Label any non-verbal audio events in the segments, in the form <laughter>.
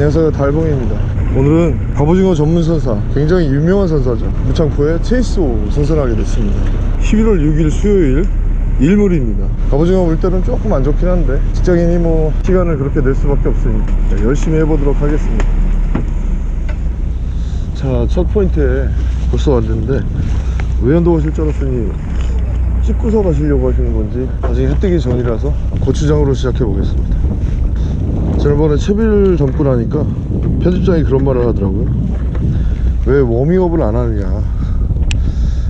안녕하세요 달봉입니다. 오늘은 갑오징어 전문 선사 굉장히 유명한 선사죠. 무창포에 체이스오 선사를 하게 됐습니다. 11월 6일 수요일 일물입니다. 갑오징어 물 때는 조금 안 좋긴 한데 직장인이 뭐 시간을 그렇게 낼 수밖에 없으니까 자, 열심히 해보도록 하겠습니다. 자 첫 포인트에 벌써 왔는데 외연도 오실 줄 알았더니 찍고서 가시려고 하시는 건지 아직 해 뜨기 전이라서 고추장으로 시작해 보겠습니다 지난번에 채비를 담고 나니까 편집장이 그런 말을 하더라고요. 왜 워밍업을 안 하느냐.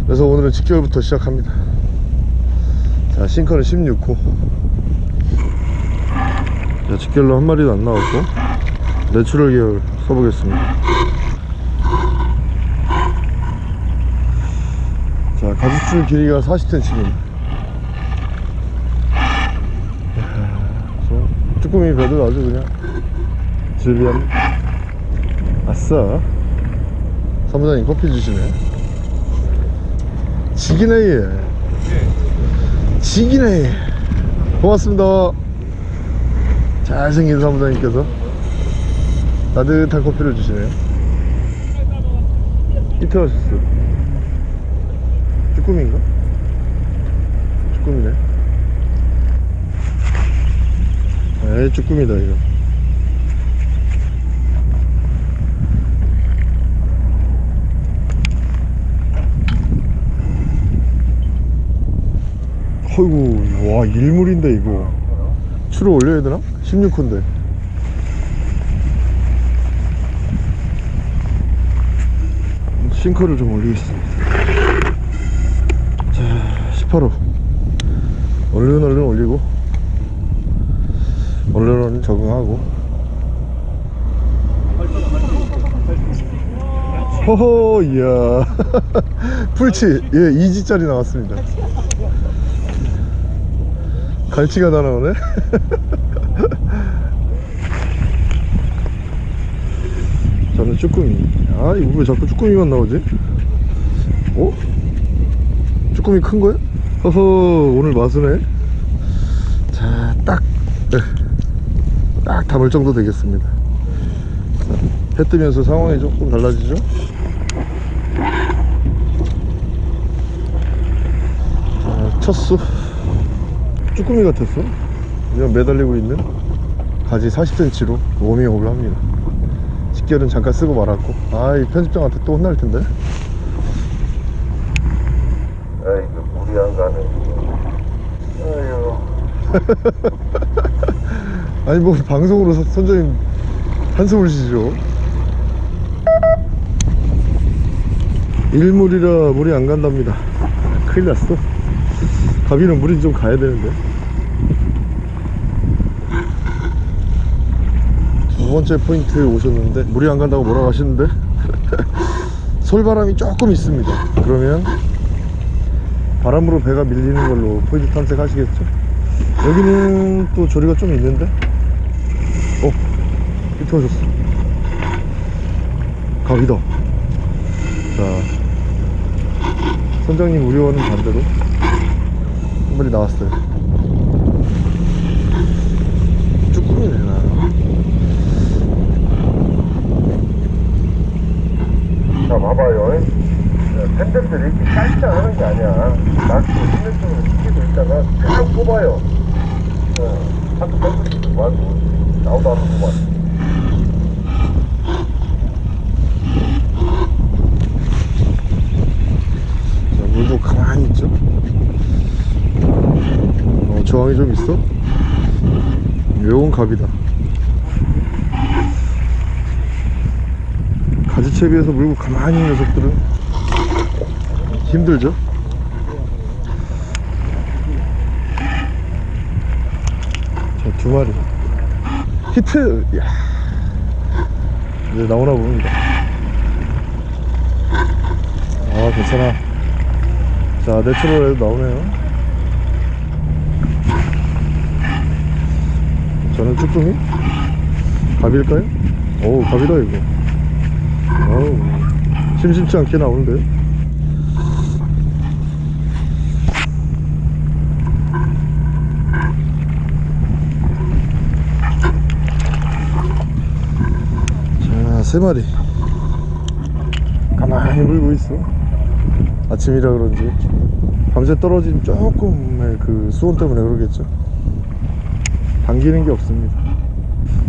그래서 오늘은 직결부터 시작합니다. 자 sinker는 16호. 자, 직결로 한 마리도 안 나왔고 내추럴 계열 써보겠습니다. 자 가죽줄 길이가 40cm입니다 쭈꾸미 배도 아주 그냥 질비한 아싸. 사무장님 커피 주시네. 지기네 얘. 지기네. 얘 고맙습니다. 잘생긴 사무장님께서 따뜻한 커피를 주시네요 이태하셨어 쭈꾸미인가? 쭈꾸미네 에이 쭈꾸미다 이거. 어이구 와 일물인데 이거. 추를 올려야 되나? 16호인데. 싱커를 좀 올리겠습니다. 자 18호. 얼른 얼른 올리고 얼른 적응하고. 허허 이야. <laughs> 풀치 예 2지짜리 나왔습니다. 갈치가 다 나오네? <laughs> 저는 쭈꾸미. 아 이거 왜 자꾸 쭈꾸미만 나오지? 어? 쭈꾸미 큰 거야? 허허 오늘 마수네 자딱 딱 담을 정도 되겠습니다. 해 뜨면서 상황이 조금 달라지죠? 자, 첫수. 쭈꾸미 같았어. 그냥 매달리고 있는 가지 40cm로 워밍업을 합니다. 직결은 잠깐 쓰고 말았고. 아 이 편집장한테 또 혼날 텐데. 아이고 물이 안 가네 아유 아니 뭐 방송으로 서- 선장님 한숨을 쉬죠. 일물이라 물이 안 간답니다. 큰일 났어. 가비는 물이 좀 가야 되는데. 두 번째 포인트 오셨는데 물이 안 간다고 뭐라고 하시는데? <laughs> 솔바람이 조금 있습니다. 그러면 바람으로 배가 밀리는 걸로 포인트 탐색하시겠죠? 여기는 또 조리가 좀 있는데? 어 오셨어. 갑이다 자 선장님 우려와는 반대로 한 마리 나왔어요. 쭈꾸미네 나? 자 봐봐요. 팬들들이 이렇게 깔짝 하는 게 아니야. 낚시 있는 쪽으로 시키고 있다가 쭉 뽑아요. 어, 한두 팬들이 와도 나오도 않는 자, 가만히 있죠? 어, 저항이 좀 있어? 요건 갑이다. 가지채비에서 물고 가만히 있는 녀석들은 힘들죠? 자 두 마리. 히트! 야. 이제 나오나 봅니다. 아 괜찮아 자 내추럴에도 나오네요. 저는 쭈꾸미? 갑일까요? 오 갑이다 이거. 어우 심심치 않게 나오는데. 세 마리. 가만히 물고 있어 아침이라 그런지 밤새 떨어진 조금의 그 수온 때문에 그러겠죠. 당기는 게 없습니다.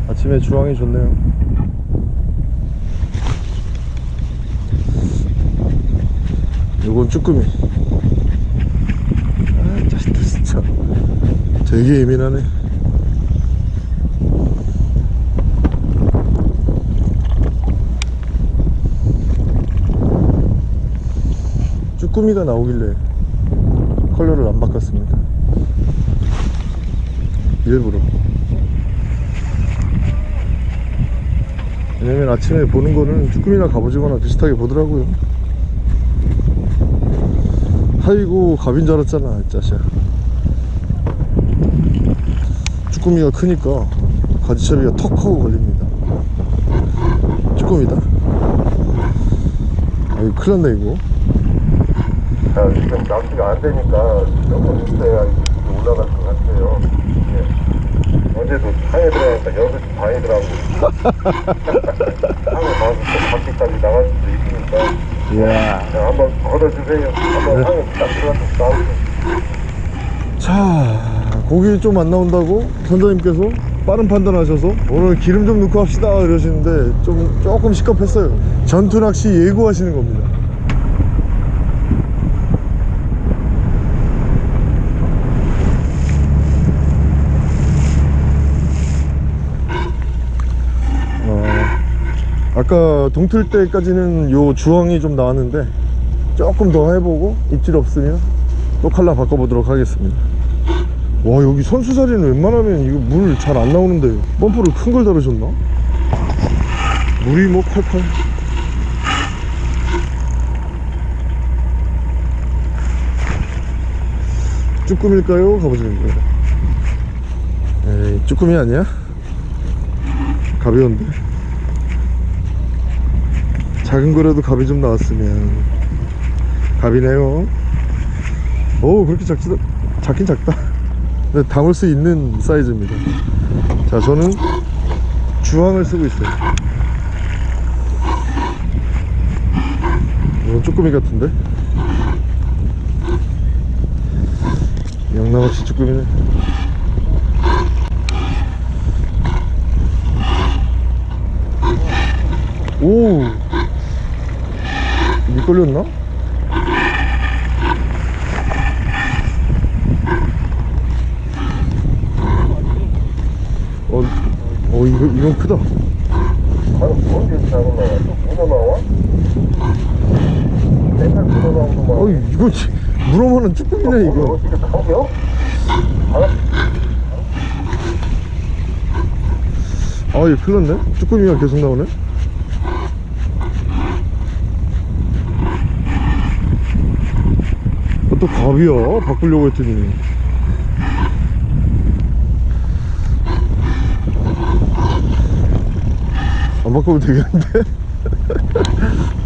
아침에 주황이 좋네요. 요건 쭈꾸미. 아 자식들 진짜. 되게 예민하네 쭈꾸미가 나오길래 컬러를 안 바꿨습니다. 일부러. 왜냐면 아침에 보는 거는 쭈꾸미나 갑오징어나 비슷하게 보더라고요. 아이고 갑인 줄 알았잖아 이 자식아. 쭈꾸미가 크니까 가지채비가 턱 하고 걸립니다. 쭈꾸미다? 아이고 큰일 났네 이거 자, 지금 낚시가 안 되니까 조금 있어야 올라갈 것 같아요. 예. 어제도 상해 들어가니까 6시 반에 들어가고. 상해 가서 또 밖에까지 나갈 수도 있으니까. 이야 자, 한번 걷어주세요. 한번 상해 딱 들어가서 나오세요. 자 고기 좀 안 나온다고 선장님께서 빠른 판단하셔서 오늘 기름 좀 넣고 합시다 이러시는데 좀 조금 시급했어요 전투 낚시 예고하시는 겁니다 어, 아까 동틀 때까지는 요 주황이 좀 나왔는데 조금 더 해보고 입질 없으면 또 칼라 바꿔보도록 하겠습니다 와 여기 선수자리는 웬만하면 이거 물 잘 안 나오는데 펌프를 큰걸 달으셨나? 물이 뭐 콸콸 쭈꾸미일까요? 가보실까요? 에이 쭈꾸미 아니야? 가벼운데 작은 거라도 갑이 좀 나왔으면. 갑이네요. 오 그렇게 작지도 작긴 작다. 근데 담을 수 있는 사이즈입니다. 자 저는 주황을 쓰고 있어요. 이건 쭈꾸미 같은데? 영락없이 쭈꾸미네. 오 미끌렸나? 어, 어 이거 이건 크다. 아니, 뭔데 잘못 나와? 또 문어 나와? 맨날 문어 나오고 막. 어 이거 지- 물어보는 쭈꾸미네 이거. 가벼? 알았 아 이거 큰일 났네. 쭈꾸미가 계속 나오네. 또 갑이야. 바꾸려고 했더니. 안 바꾸면 되겠는데? <laughs>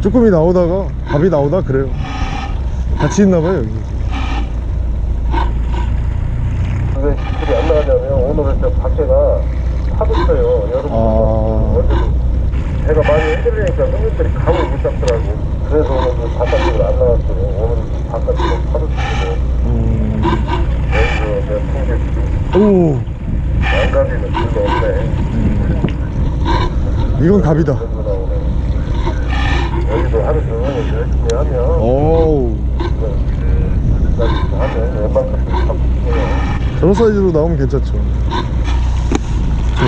쭈꾸미 나오다가 밥이 나오다 그래요 같이 있나봐요 여기 왜 지출이 안 나가냐면 오늘은 저 밖에가 파도쳐요. 여러분 아. 어제도 배가 많이 흔들리니까 손님들이 감을 못 잡더라고. 그래서 오늘 그 바깥으로 안 나왔어요. 오늘은 바깥으로 파도 치고 음... 여기서 내가 통제 지금 오 양가비는 별로 없네. 이건 갑이다. 여기도 하루 종일 열심히 하면 오우 여기까지 하면 웬만큼 잡히고요. 저런 사이즈로 나오면 괜찮죠 자,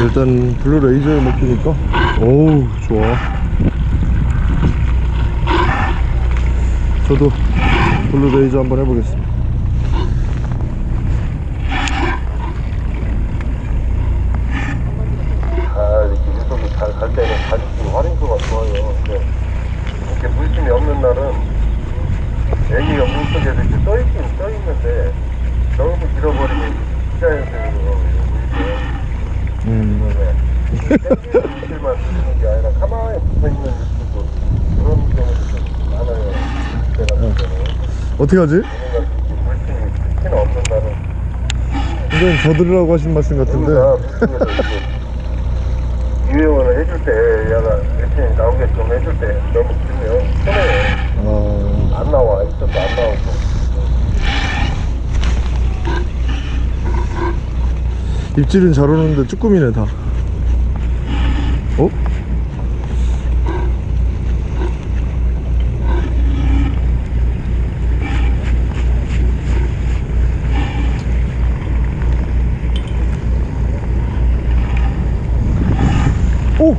일단 블루 레이저에 먹히니까. 오우 좋아. 저도 블루 레이저 한번 해보겠습니다 아, 이렇게 유속이 잘 갈 때는 가죽이 활용도가 좋아요. 근데 이렇게 물심이 없는 날은 애기가 물속에 이렇게 떠있긴 떠있는데 너무 잃어버리면 시자연스러워 물게. 음. 땡기는 물질만 쓰는 게 아니라 가만히 붙어있는 물질도 그런 경우도 좀 많아요. 제가 볼 때는. 어떻게 하지? 특히나 없는 선장님 저 들으라고 하신 말씀 같은데 이제 유행어를 해줄 때 얘가 대신 나오게 좀 해줄 때 너무 길면 아, 안 나와 있어도 안 나오고 입질은 잘 오는데 쭈꾸미네 다 어? 오!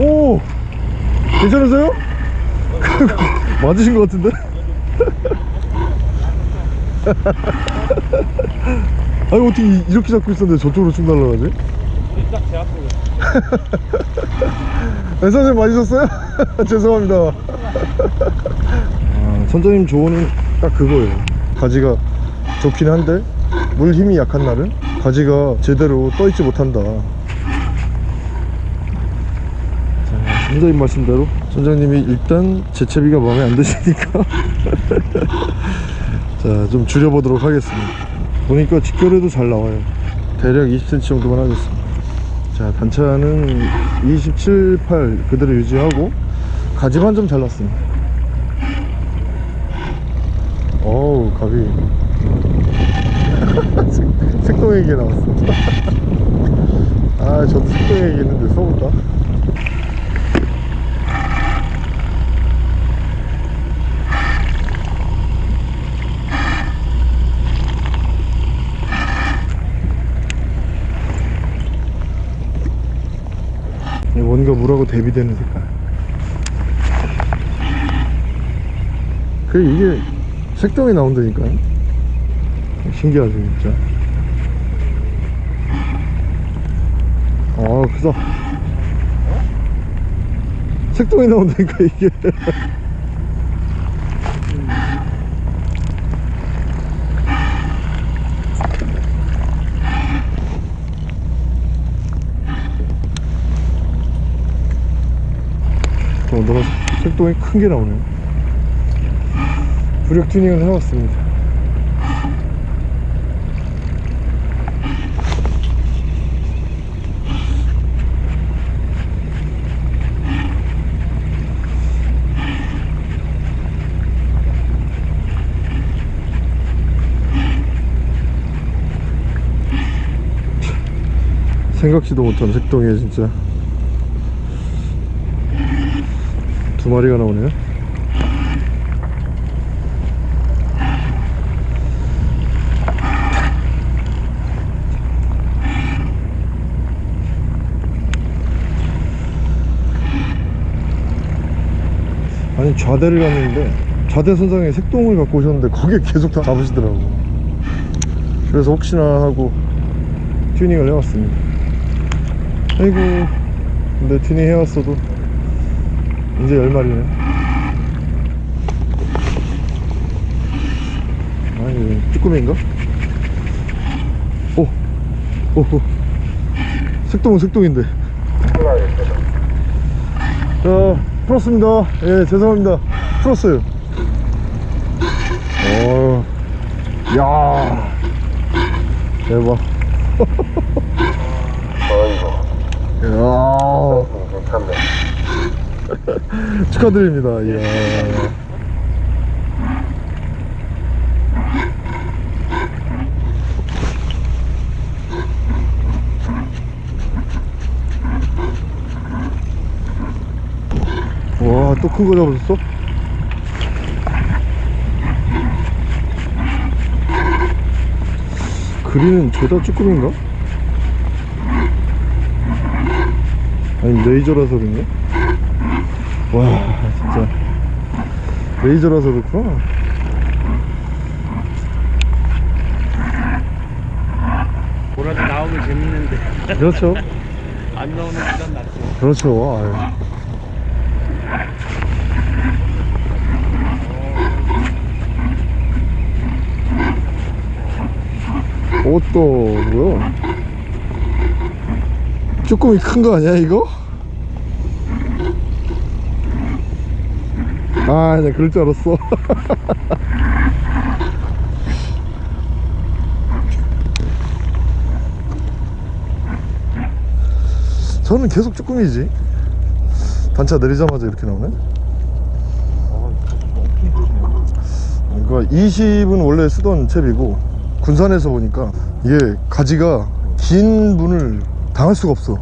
오! 괜찮으세요? <laughs> 맞으신 것 같은데? <laughs> 아니 어떻게 이- 이렇게 잡고 있었는데 저쪽으로 쭉 날아가지? 딱 제 앞으로 네, <laughs> 선생님 맞으셨어요? <laughs> 죄송합니다. 아, 선장님 조언은 딱 그거예요. 가지가 좋긴 한데 물 힘이 약한 날은 가지가 제대로 떠있지 못한다. 자, 선장님 말씀대로? 선장님이 일단 재채비가 마음에 안 드시니까. <laughs> 자 좀 줄여보도록 하겠습니다. 보니까 직결에도 잘 나와요. 대략 20cm 정도만 하겠습니다 자 단차는 27, 8 그대로 유지하고 가지만 좀 잘랐습니다. 어우 갑이. <laughs> 색- 색동액이 나왔어. <laughs> 아 저도 색동액이 있는데 써볼까? 뭔가 물하고 대비되는 색깔. 그 이게 색동이 나온다니까요. 신기하죠 진짜. 아 크다 색동이 나온다니까 이게 <laughs> 어, 너가 색동이 큰 게 나오네 부력 튜닝을 해왔습니다. 생각지도 못한 색동이에 진짜 두 마리가 나오네요. 아니 좌대를 갔는데 좌대 선상에 색동을 갖고 오셨는데 거기에 계속 다 잡으시더라고. 그래서 혹시나 하고 튜닝을 해왔습니다. 아이고 근데 튜닝 해왔어도 이제 열 마리네. 아니, 쭈꾸미인가? 오, 오, 오. 색동은 색동인데. 자, 풀었습니다. 예, 죄송합니다. 풀었어요. 어, 야, 대박. 어이구 <laughs> 야, 괜찮네 <laughs> 축하드립니다. 이야. 와, 또 큰 거 잡았어? 그리는 죄다 쭈꾸미인가? 아니 레이저라서 그런가? 와 진짜. 레이저라서 그렇구나. 뭐라도 나오면 재밌는데. 그렇죠. <laughs> 안 나오는 시간 낫지. 그렇죠. 아유. 옷도 뭐야? 쭈꾸미 큰 거 아니야 이거? 아, 나 그럴 줄 알았어. <laughs> 저는 계속 쭈꾸미지. 단차 내리자마자 이렇게 나오네. 그러니까 이거 20은 원래 쓰던 채비고, 군산에서 보니까 이게 가지가 긴 분을 당할 수가 없어.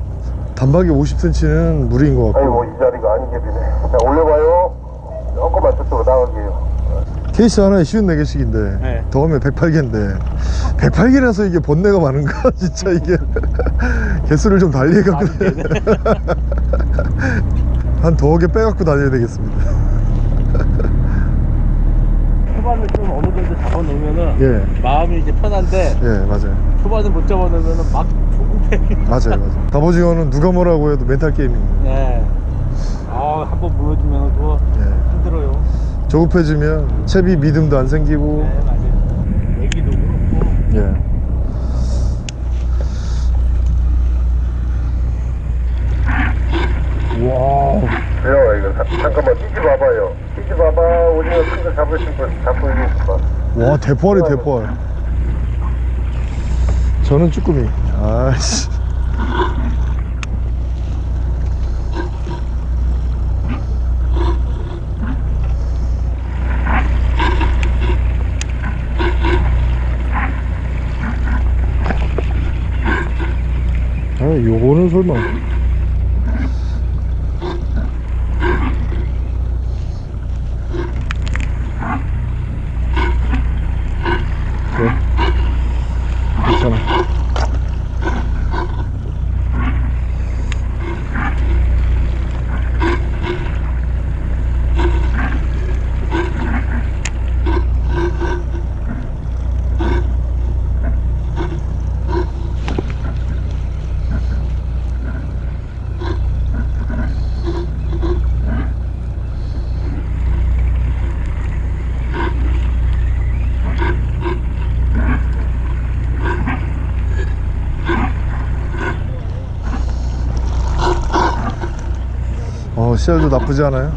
단박에 50cm는 무리인 것 같고. 아이고, 이 자리가 안개비네. 올려봐요. 저쪽으로 나가게요 케이스 하나에 쉬운 4개씩인데 네. 더 하면 108개인데 108개라서 이게 번뇌가 많은가 <laughs> 진짜 이게 개수를 좀 달리 해갖고 <laughs> 한더개 빼갖고 다녀야 되겠습니다 초반을 좀 어느 정도 잡아놓으면은 예. 마음이 이제 편한데 예 맞아요 초반을 못 잡아놓으면은 막 조급해. 맞아요 맞아요 <laughs> 갑오징어는 누가 뭐라고 해도 멘탈 게임입니다 네. 아, 한번 무너지면 그거 예. 힘들어요. 조급해지면 채비 믿음도 안 생기고. 네, 맞아요. 애기도 그렇고. 예. 와 그래요 이거 자- 잠깐만 뛰지 봐봐요. 뛰지 봐봐. 오징어 큰거 잡으신 분 잡고 있겠어. 와 대포알이 대포알 저는 쭈꾸미. 아씨 요거는 설마 그래 괜찮아 어 씨알도 나쁘지 않아요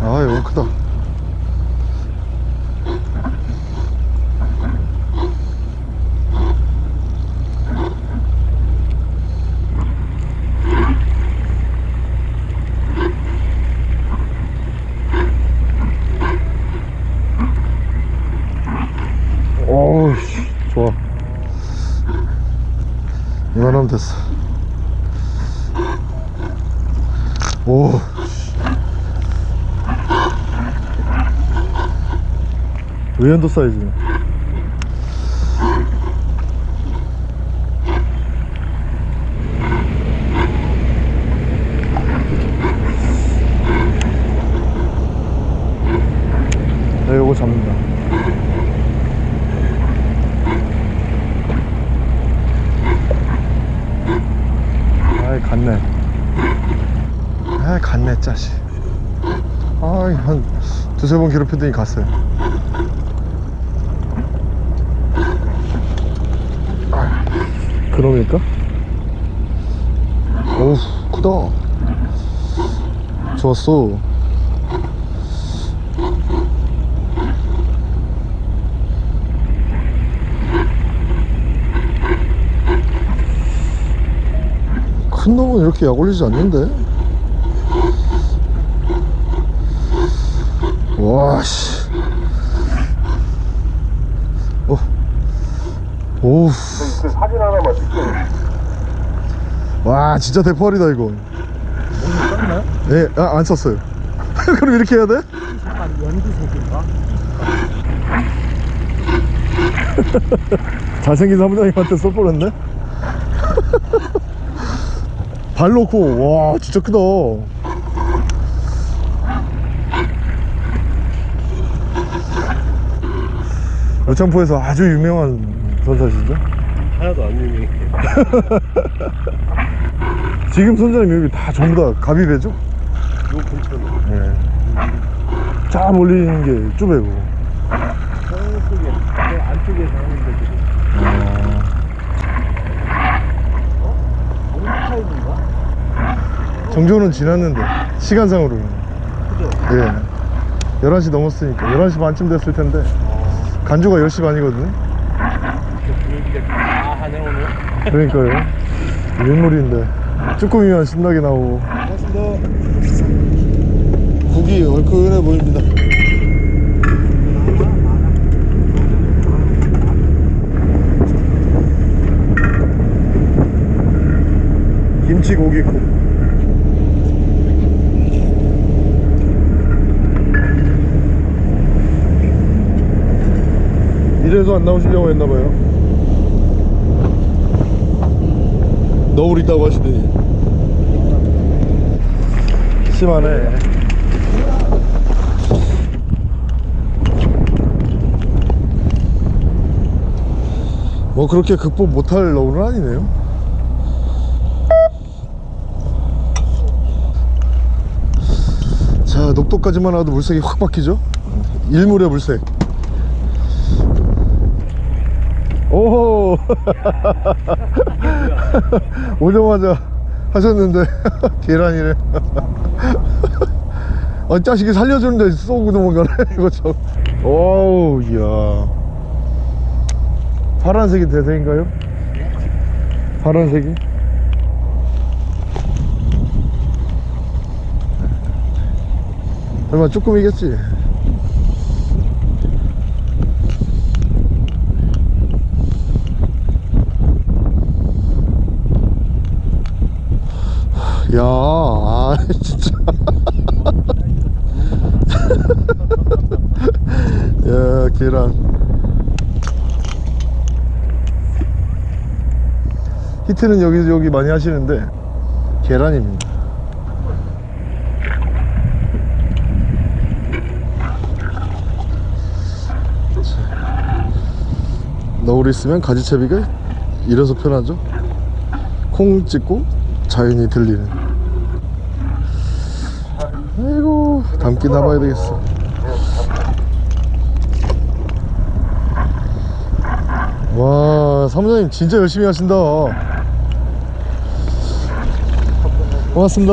아 이거 크다 어우 씨, 좋아 이만하면 됐어 오 씨. 아이 갔네. 아이 갔네 짜식. 아이 한 두세 번 괴롭히더니 갔어요 그놈일까? 어우 크다 좋았어 큰 놈은 이렇게 약 올리지 않는데? 와씨 어. 오우 와 진짜 대포알이다 이거 썼나요? 예, 아, 안 썼어요 <laughs> 그럼 이렇게 해야 돼? 약간 <laughs> 연두색인가? 잘생긴 사무장님한테 써버렸네 <laughs> 발 놓고 와 진짜 크다 여창포에서 아주 유명한 선사시죠 하나도 안 유명해. <laughs> 지금 선장님 여기 다 전부 다 가비배죠? 요 근처로. 예. 쫙 몰리는 게 쭈배고 저쪽에, 저 안쪽에서 하는데 지금. 타입인가? 정조는 지났는데 시간상으로는 예 11시 넘었으니까 11시 반쯤 됐을 텐데 간주가 10시 반이거든요 하네 오늘 그러니까요. 윷놀이인데. 쭈꾸미만 신나게 나오고. 고맙습니다. 국이 얼큰해 보입니다. 김치 고기국. 이래서 안 나오시려고 했나봐요 너울 있다고 하시더니. 심하네. 뭐 그렇게 극복 못할 너울은 아니네요. 자 녹도까지만 와도 물색이 확 바뀌죠? 일물의 물색. 오호 <laughs> <laughs> 오자마자 하셨는데 <laughs> 계란이네 <laughs> 아 자식이 살려주는데 쏘고 넘어가네 이거 참 오우 이야 파란색이 대세인가요? 파란색이? 설마 쭈꾸미겠지? 야, 아, <laughs> 진짜. <laughs> 야, 계란. 히트는 여기저기 많이 하시는데, 계란입니다. 너울 있으면 가지채비가 이래서 편하죠 콩 찍고 자연이 들리는 아이고 담기 담아야 되겠어. 와 사무장님 진짜 열심히 하신다. 고맙습니다.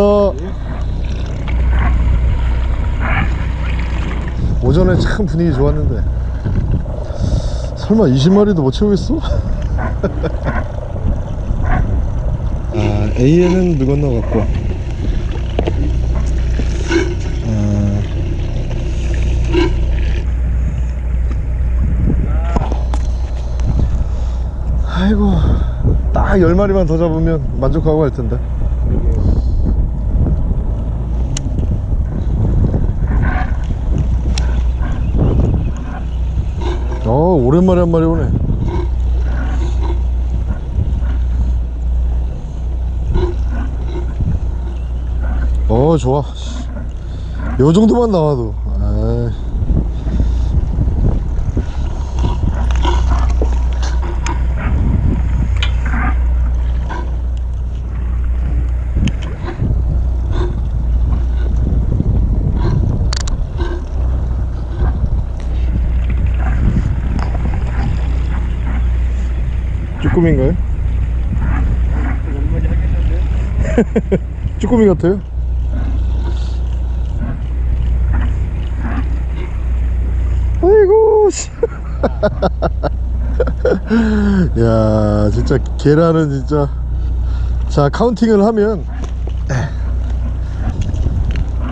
오전에 참 분위기 좋았는데. 설마 20마리도 못 채우겠어? 아, A에는 물 건너갔고 아, 아이고 딱 10마리만 더 잡으면 만족하고 할 텐데. 어 오랜만에 한 마리 오네. 어 좋아. 요 정도만 나와도. 아이. 쭈꾸미인가요? 얼마나 하겠는데 <laughs> 쭈꾸미 같아요? 아이고 씨. <laughs> 야 진짜 계란은 진짜 자 카운팅을 하면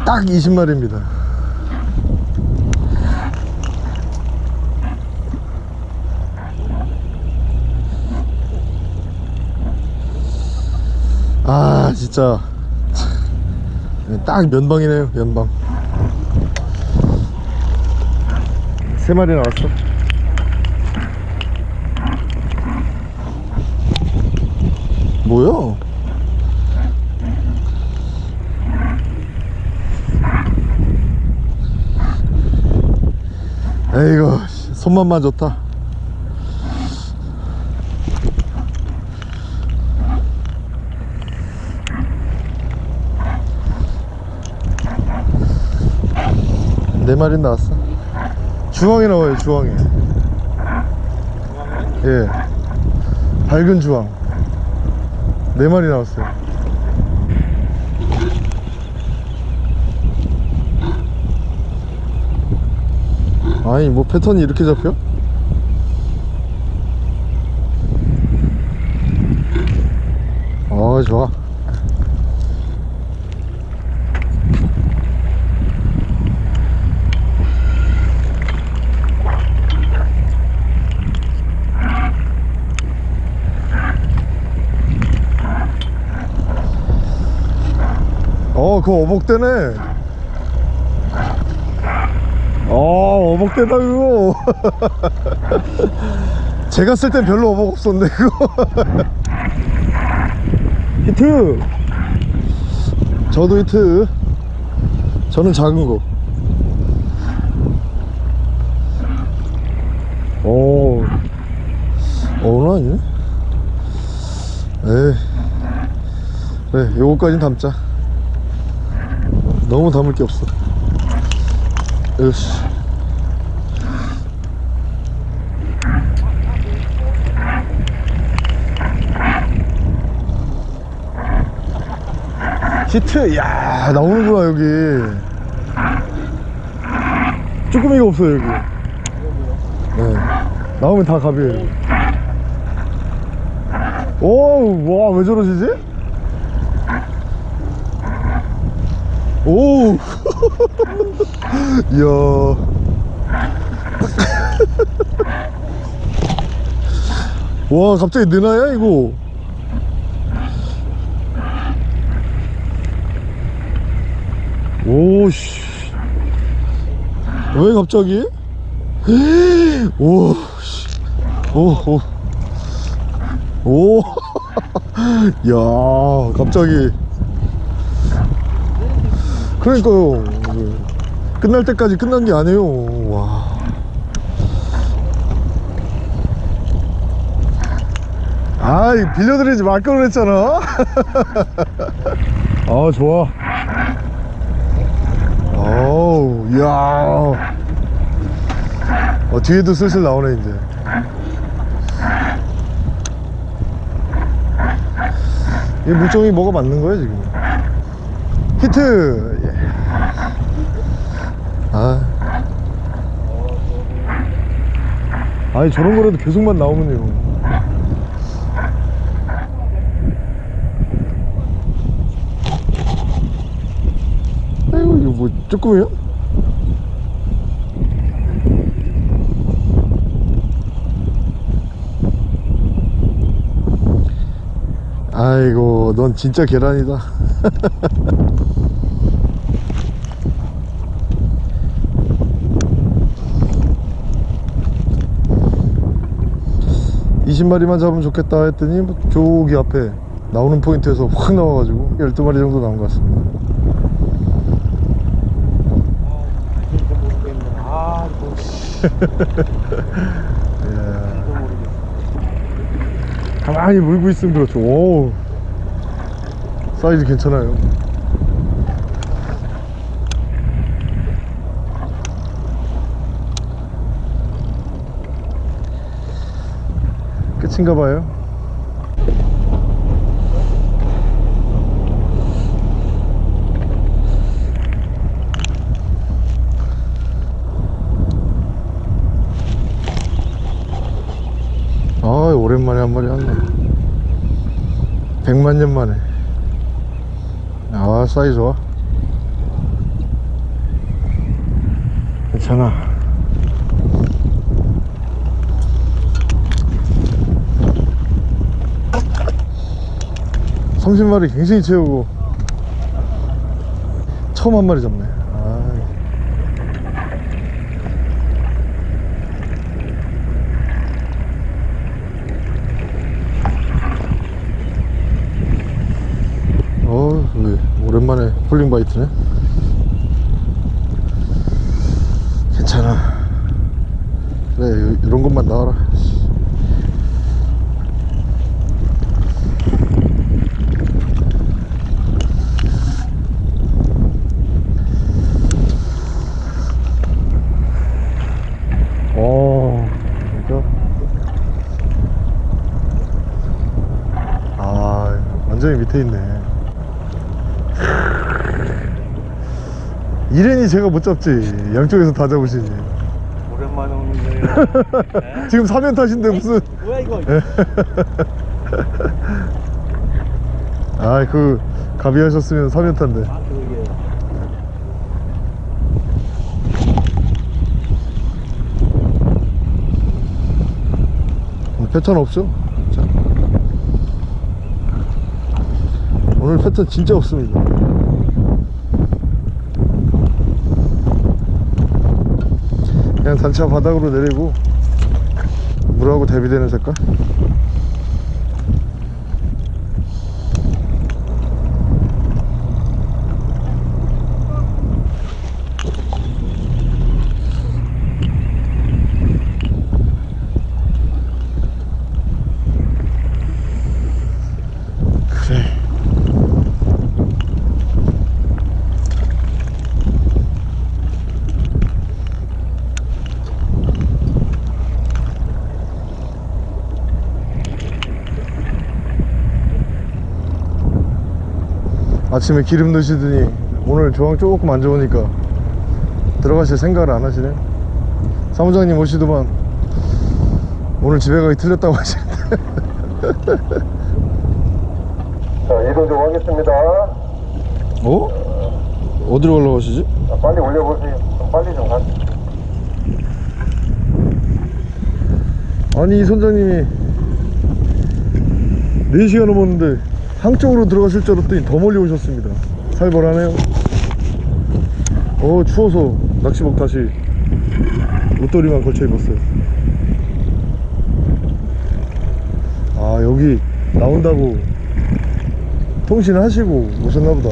딱 20마리입니다 아 진짜. 딱 면방이네요 면방. 세 마리 나왔어. 뭐야? 에이구 씨, 손맛만 좋다 네 마리 나왔어. 주황이 나와요 주황이. 예. 밝은 주황. 네 마리 나왔어요. 아니 뭐 패턴이 이렇게 잡혀? 어 좋아 어 그거 어복대네. 어 어복대다 그거. <laughs> 제가 쓸 땐 별로 어복 없었는데 그거. <laughs> 히트! 저도 히트. 저는 작은 거 오, 어는 아니네? 에이. 그래 요거까진 담자 너무 담을 게 없어. 으씨. 히트! 야 나오는구나 여기. 쭈꾸미가 없어요 여기. 네. 나오면 다 갑이에요 오와왜 저러시지? 오 이야. <laughs> <laughs> 와 갑자기 느나야 이거? 오씨. 왜 갑자기? <gasps> 오오오 오, <laughs> 야, 갑자기. 그러니까요. 끝날 때까지 끝난 게 아니에요. 와. 아이, 빌려드리지 말 걸 그랬잖아. <laughs> 아, 좋아. 어우, 이야. 어, 뒤에도 슬슬 나오네, 이제. 이 물종이 뭐가 맞는 거야 지금 히트 예. 아. 아니 저런 거라도 계속만 나오면요. 아이고 이거 뭐 쭈꾸미야? 아이고 넌 진짜 계란이다 <laughs> 이십 마리만 잡으면 좋겠다 했더니 뭐 저기 앞에 나오는 포인트에서 확 나와가지고 12마리 정도 나온 것 같습니다. 아, 이거 <laughs> 예. 가만히 물고 있으면 그렇죠 오 사이즈 괜찮아요 끝인가 봐요. 아 오랜만에 한 마리 왔네. 100만 년 만에. 아 사이즈 좋아. 괜찮아 삼십 마리 굉장히 채우고 처음 한 마리 잡네 아 어, 왜 오랜만에 폴링 바이트네. 괜찮아. 그래, 요- 이런 것만 나와라. 어, 진짜. 아, 완전히 밑에 있네. 이ren이 제가 못 잡지 양쪽에서 다 잡으시지 오랜만에 오랜만에 오는 거예요. <laughs> 지금 3연 타신데 무슨 뭐야 이거? <laughs> 아이 그 가비 하셨으면 3연 탄데 아 그러게요. 오늘 패턴 없죠? 자. 오늘 패턴 진짜 없습니다 그냥 단차 바닥으로 내리고 물하고 대비되는 색깔 아침에 기름 넣으시더니 오늘 조항 조금 안 좋으니까 들어가실 생각을 안 하시네 사무장님 오시더만 오늘 집에 가기 틀렸다고 하시는데 <laughs> 자, 이동 좀 하겠습니다. 어? 어디로 올라가시지? 자, 빨리 올려보세요. 좀 빨리 좀 가세요. 아니 이 선장님이 4시간 넘었는데 항쪽으로 들어가실 줄 알았더니 더 멀리 오셨습니다. 살벌하네요. 어 추워서 낚시복 다시 옷도리만 걸쳐 입었어요. 아 여기 나온다고 통신하시고 오셨나보다.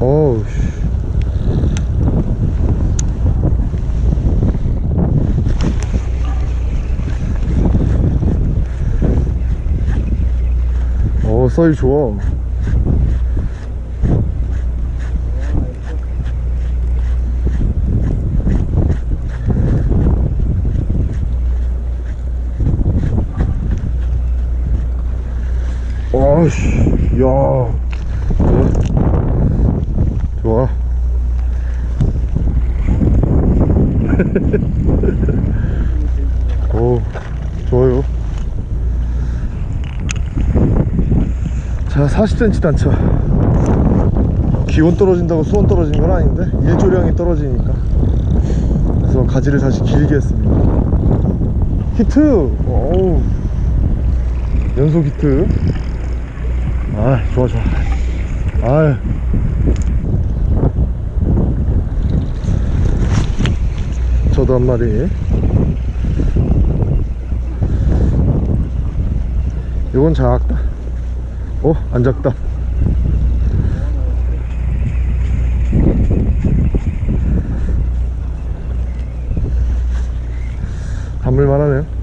어우 사이즈 좋아 아씨 야 좋아 좋아 오 좋아요 자 40cm 단차. 기온 떨어진다고 수온 떨어진 건 아닌데 일조량이 떨어지니까. 그래서 가지를 다시 길게 했습니다. 히트! 어우. 연속 히트. 아 좋아 좋아. 아 저도 한 마리. 이건 작다 어? 안 작다 담을만 하네요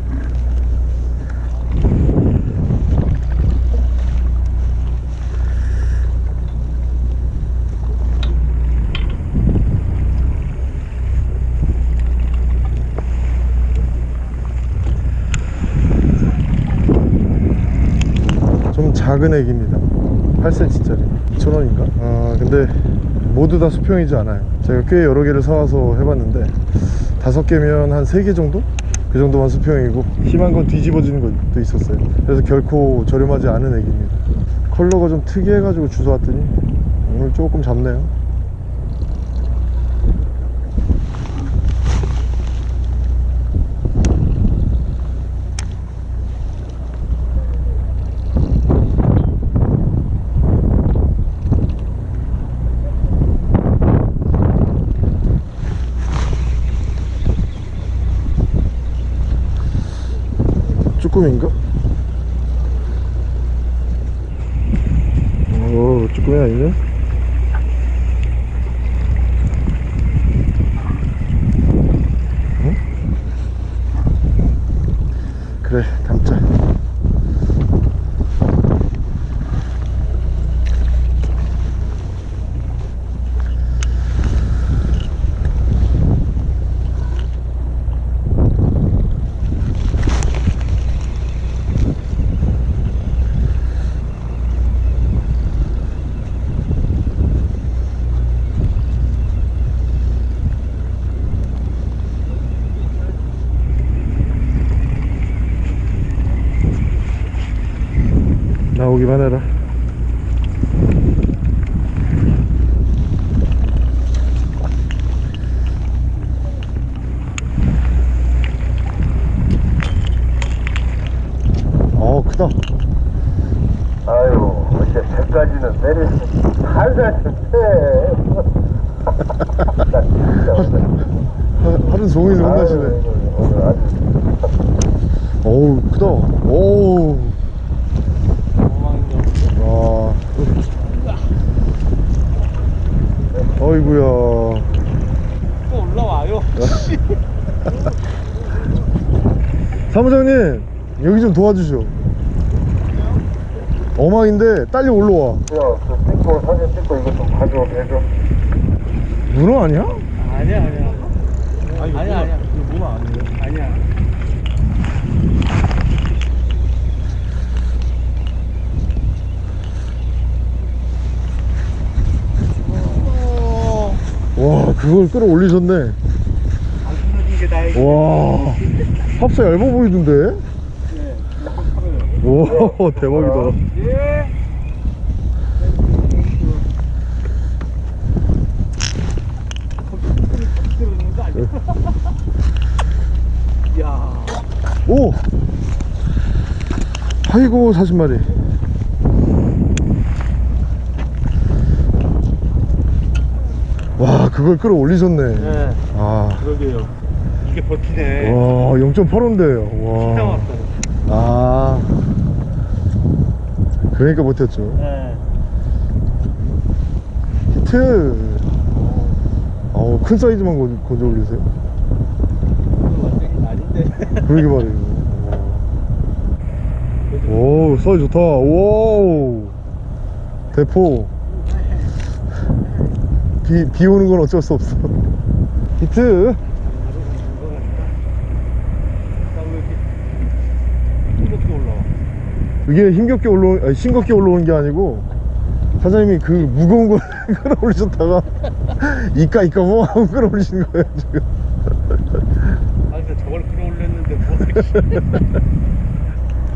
좀 작은 액입니다. 8cm짜리 2,000원인가? 아 근데 모두 다 수평이지 않아요. 제가 꽤 여러 개를 사와서 해봤는데 다섯 개면 한 세 개 정도? 그 정도만 수평이고 심한 건 뒤집어지는 것도 있었어요. 그래서 결코 저렴하지 않은 액입니다. 컬러가 좀 특이해가지고 주워왔더니 오늘 조금 잡네요 쭈꾸미인가? 오 쭈꾸미 아니네 나오기만 해라. 어 크다. 아유, 이제 배까지는 내릴 수 살살 좋대. 나 진짜 오늘. 하, 하루 종일 혼나시네. 어우 크다. 오우 와 어이구야 또 올라와요. 사무장님 여기 좀 도와주시오 어망인데 딸려 올라와 야, 그 찍고 사진 찍고 이거 좀 가져 해줘. 문어 아니야? 아니야 아니야. 아니야 아니야. 이거 뭐가 아니에요? 아니야. 어, 와 그걸 끌어올리셨네 게 다행이야. 와 합사 얇아 보이던데 와 <laughs> 대박이다 예. 들어오는 거 아니야? 야. 오 아이고 40마리 와 그걸 끌어올리셨네 네. 아 그러게요. 이게 버티네. 와 0.8호인데요 진짜 와 왔어요. 아. 그러니까 못했죠. 네. 히트. 어우 큰 사이즈만 건- 건져 올리세요. 완전히 아닌데. <laughs> 그러게 말이에요. 오 사이즈 좋다. 오 대포. 비, 비 오는 건 어쩔 수 없어. <laughs> 히트 이렇게 올라와. 이게 힘겹게 올라오 아니 싱겁게 올라오는 게 아니고 사장님이 그 무거운 걸 <laughs> 끌어올리셨다가 이까 이까 뭐 하고 끌어올리시는 거예요 지금. 아, 근데 저걸 끌어올렸는데 뭐.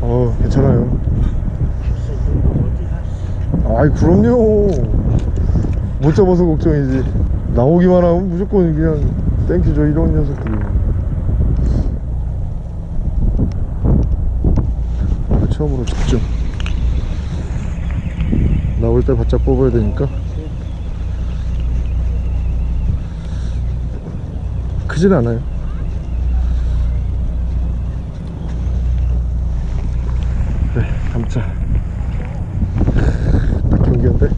<laughs> 어 괜찮아요. 아이 그럼요. 못 잡아서 걱정이지. 나오기만 하면 무조건 그냥 thank you죠 이런 녀석들이 아, 처음으로 집중 나올 때 바짝 뽑아야 되니까. 크진 않아요. 네 감자. 딱 경기한데.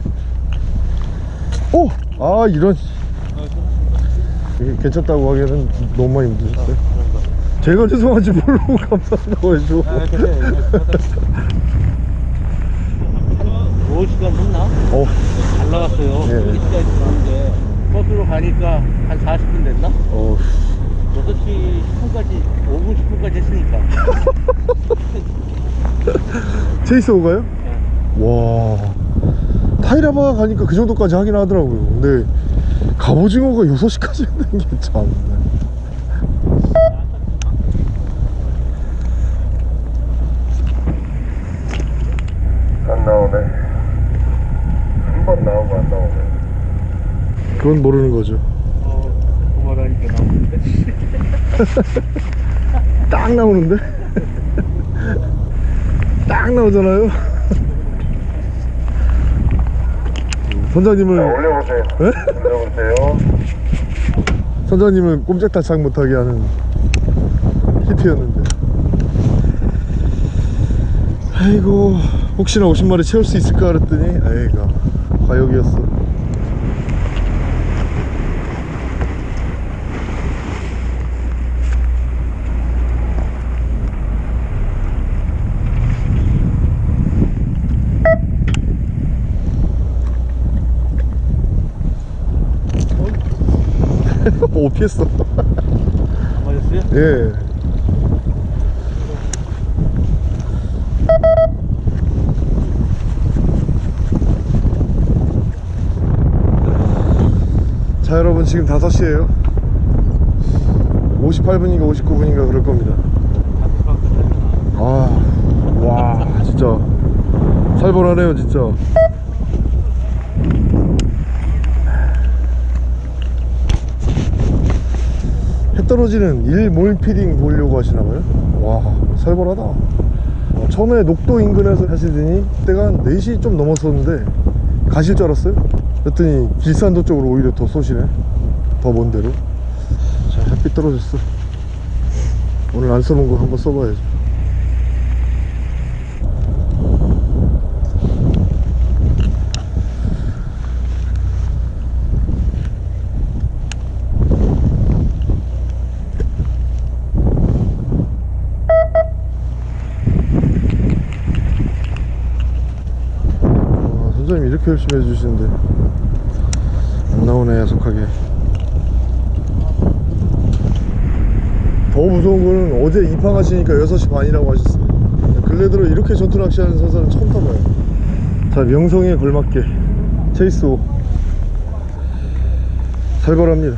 오! 아 이런. 괜찮다고 하기에는 너무 많이 힘드셨어요 제가 죄송하지 모르고 <laughs> 감사한다고 해줘 아, 한 5시간 했나? 어, 잘 나갔어요. 예. 1시까지 들어왔는데 버스로 가니까 한 40분 됐나? 어 6시 10분까지 5분 10분까지 했으니까 체이스 <laughs> 오가요? 예. 와 타이라바 가니까 그 정도까지 하긴 하더라고요 근데 갑오징어가 6시까지 했는 <laughs> 게참 안 나오네. 한 번 나오고 안 나오네. 그건 모르는 거죠 어, 그만하니까 나오는데 딱 나오는데? <laughs> 딱 나오잖아요 자, 선장님을 올려보세요. 에? 올려보세요. 선장님을 꼼짝달싹 못하게 하는 히트였는데 아이고 혹시나 50마리 채울 수 있을까 그랬더니 아이가 과욕이었어 오 피했어. 안 맞았어요? 예. 자 여러분 지금 5시에요. 58분인가 59분인가 그럴 겁니다. 아 와 진짜. 살벌하네요 진짜 떨어지는 일 몰피딩 보려고 하시나봐요? 와 살벌하다. 어, 처음에 녹도 인근에서 하시더니 그때가 한 4시 좀 넘었었는데 가실 줄 알았어요? 그랬더니 길산도 쪽으로 오히려 더 쏘시네. 더 먼 데로. 자 햇빛 떨어졌어. 오늘 안 써본 거 한번 써봐야죠 아, 열심히 해주시는데 안 나오네 야속하게. 더 무서운 거는 어제 입항하시니까 6시 반이라고 하셨어요 근래 들어 이렇게 전투 낚시하는 선사는 처음 타봐요. 자 명성에 걸맞게. 체이스오. 살벌합니다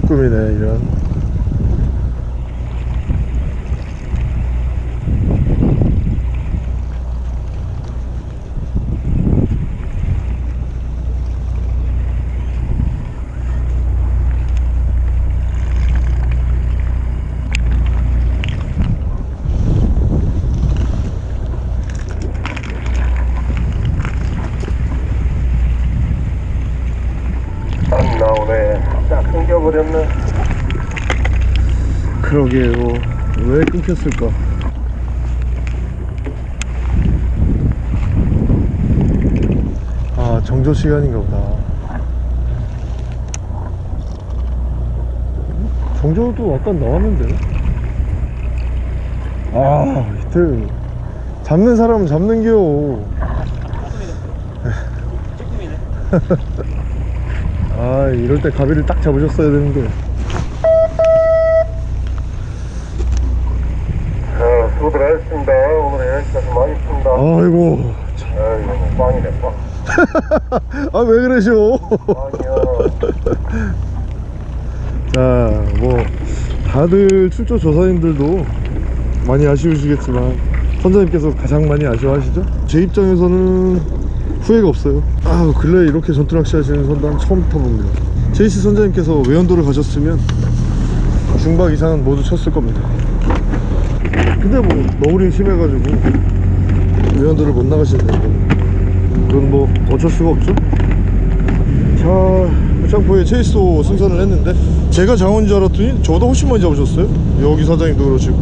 쭈꾸미네 이런 안 나오네. 딱 끊겨버렸네. 그러게요 왜 끊겼을까 아 정조 시간인가 보다. 정조도 아까 나왔는데? 아 이틀. 잡는 사람은 잡는겨. <laughs> 아 이럴 때 가비를 딱 잡으셨어야 되는데 자, 수고들 하셨습니다. 오늘 여기까지 많이 푼다. 아이고 아이고, 빵이네, 빵. <laughs> 아 왜 그러셔 빵이야. <laughs> 자, 뭐 다들 출조 조사님들도 많이 아쉬우시겠지만 선장님께서 가장 많이 아쉬워하시죠? 제 입장에서는 후회가 없어요. 아, 근래 이렇게 전투 낚시 하시는 선장 처음 타봅니다. 제이스 선장님께서 외연도를 가셨으면 중박 이상은 모두 쳤을 겁니다. 근데 뭐 너울이 심해가지고 외연도를 못 나가시는데 그건 뭐 어쩔 수가 없죠. 자, 부창포에 체이스도 승선을 했는데 제가 장원인 줄 알았더니 저보다 훨씬 많이 잡으셨어요. 여기 사장님도 그러시고.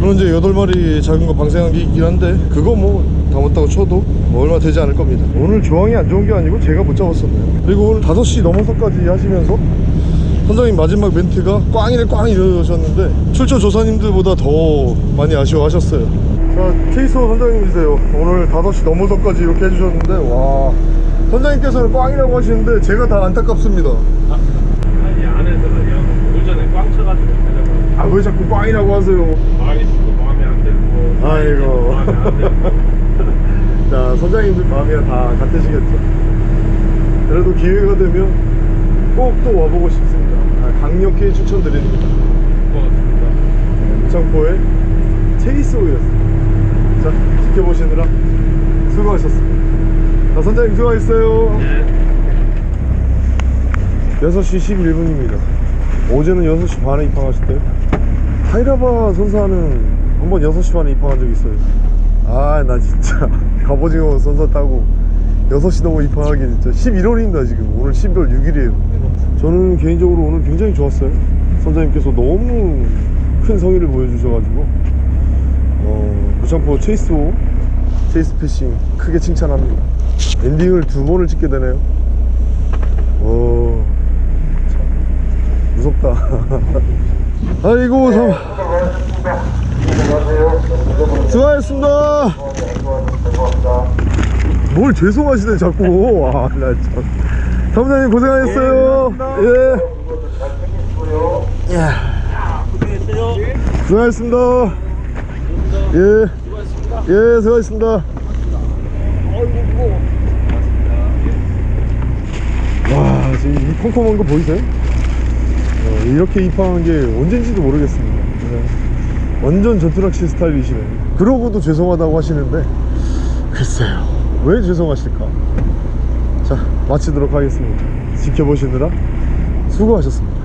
물론 이제 8마리 작은 거 방생한 게 있긴 한데 그거 뭐 담았다고 쳐도 뭐 얼마 되지 않을 겁니다. 오늘 조항이 안 좋은 게 아니고 제가 못 잡았었네요. 그리고 오늘 5시 넘어서까지 하시면서 선장님 마지막 멘트가 꽝이래 꽝 이러셨는데 출처 조사님들보다 더 많이 아쉬워하셨어요 자 체이서 선장님이세요. 오늘 5시 넘어서까지 이렇게 해주셨는데 와. 선장님께서는 꽝이라고 하시는데 제가 다 안타깝습니다. 아니 안에서 그냥 오전에 꽝 쳐가지고 가자고 아왜 자꾸 꽝이라고 하세요? 마음이 또 마음에 안 들고. 아이고. 마음에 안 들고. <laughs> 자 선장님들 마음이야 다 같으시겠죠? 그래도 기회가 되면 꼭 또 와보고 싶습니다. 아, 강력히 추천드립니다. 고맙습니다. 무창포의 체이스오였습니다. 자 지켜보시느라 수고하셨습니다. 자 선장님 수고하셨어요. 네. 6시 11분입니다. 어제는 6시 반에 입항하셨대요. 타이라바 선사는 한 번 6시 반에 입항한 적 있어요. 아 나 진짜 <laughs> 갑오징어 선사 타고 6시 넘어 입항하기 진짜 11월입니다 지금. 오늘 11월 6일이에요. 저는 개인적으로 오늘 굉장히 좋았어요. 선장님께서 너무 큰 성의를 보여주셔가지고 어, 부창포 체이스호 체이스 패싱 크게 칭찬합니다 엔딩을 두 번을 찍게 되네요 오, 참, 무섭다. <laughs> 아이고, 참, 수고하셨습니다. 뭘 죄송하시네, 자꾸. 와, 나 참. 사무장님 고생하셨어요. 예. 잘 챙기시고요. 수고하셨습니다. 예. 예, 수고하셨습니다. 와, 지금 이 컴컴한 거 보이세요? 어, 이렇게 입항한 게 언젠지도 모르겠습니다. 네. 완전 전투낚시 스타일이시네요. 그러고도 죄송하다고 하시는데, 글쎄요. 왜 죄송하실까? 자, 마치도록 하겠습니다. 지켜보시느라 수고하셨습니다.